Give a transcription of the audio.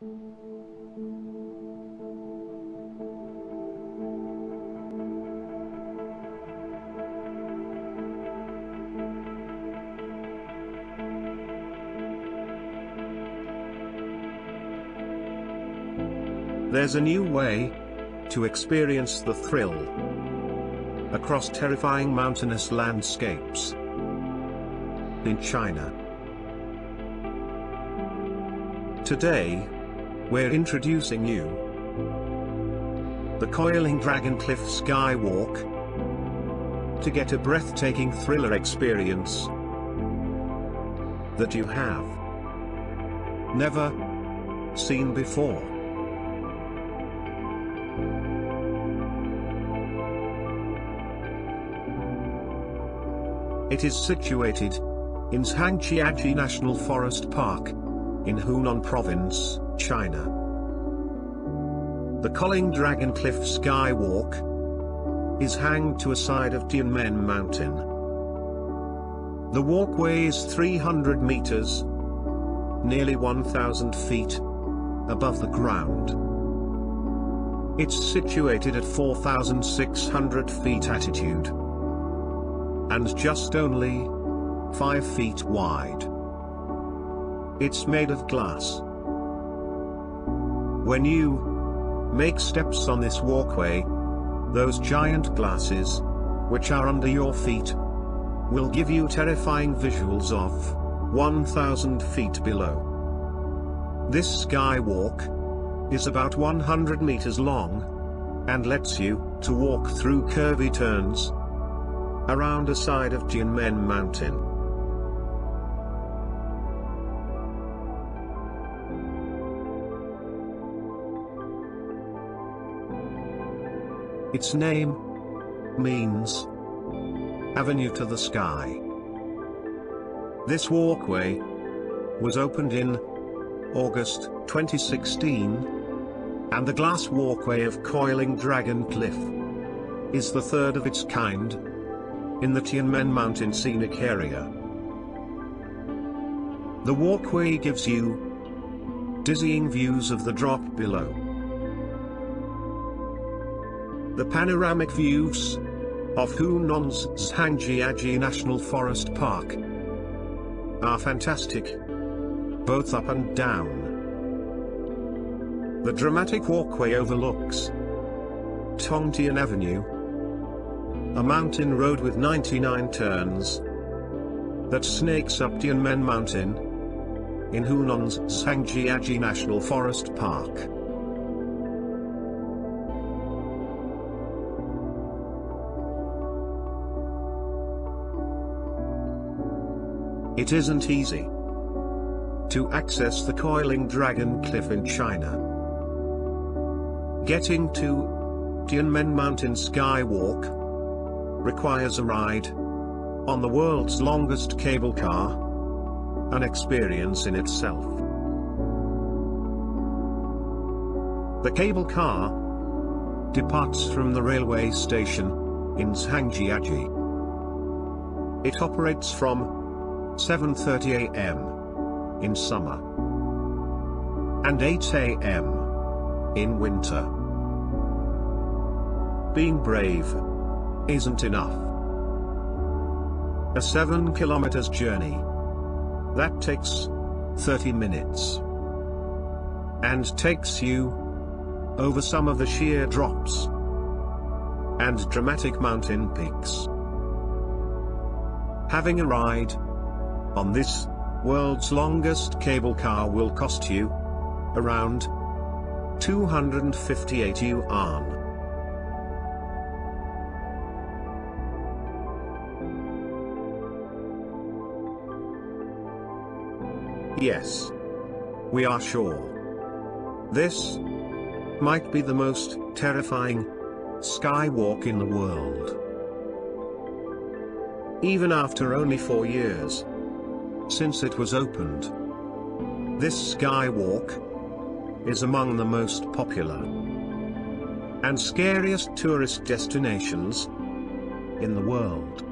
There's a new way to experience the thrill across terrifying mountainous landscapes in China. Today, we're introducing you. The Coiling Dragon Cliff Skywalk. To get a breathtaking thriller experience. That you have. Never seen before. It is situated in Zhangjiajie National Forest Park in Hunan Province, China. The Coiling Dragon Cliff Skywalk is hanged to a side of Tianmen Mountain. The walkway is 300 meters, nearly 1,000 feet, above the ground. It's situated at 4,600 feet altitude and just only 5 feet wide. It's made of glass. When you make steps on this walkway, those giant glasses, which are under your feet, will give you terrifying visuals of 1,000 feet below. This skywalk is about 100 meters long and lets you to walk through curvy turns around a side of Tianmen Mountain. Its name means Avenue to the Sky. This walkway was opened in August 2016, and the glass walkway of Coiling Dragon Cliff is the third of its kind in the Tianmen Mountain Scenic Area. The walkway gives you dizzying views of the drop below. The panoramic views of Hunan's Zhangjiajie National Forest Park are fantastic, both up and down. The dramatic walkway overlooks Tongtian Avenue, a mountain road with 99 turns that snakes up Tianmen Mountain in Hunan's Zhangjiajie National Forest Park. It isn't easy to access the Coiling Dragon Cliff in China. Getting to Tianmen Mountain Skywalk requires a ride on the world's longest cable car, an experience in itself. The cable car departs from the railway station in Zhangjiajie. It operates from 7.30 am in summer and 8 am in winter. Being brave isn't enough. A 7 kilometers journey. That takes 30 minutes. And takes you over some of the sheer drops and dramatic mountain peaks. Having a ride on this world's longest cable car will cost you around 258 yuan. Yes. We are sure. This might be the most terrifying skywalk in the world. Even after only four years since it was opened, this skywalk is among the most popular and scariest tourist destinations in the world.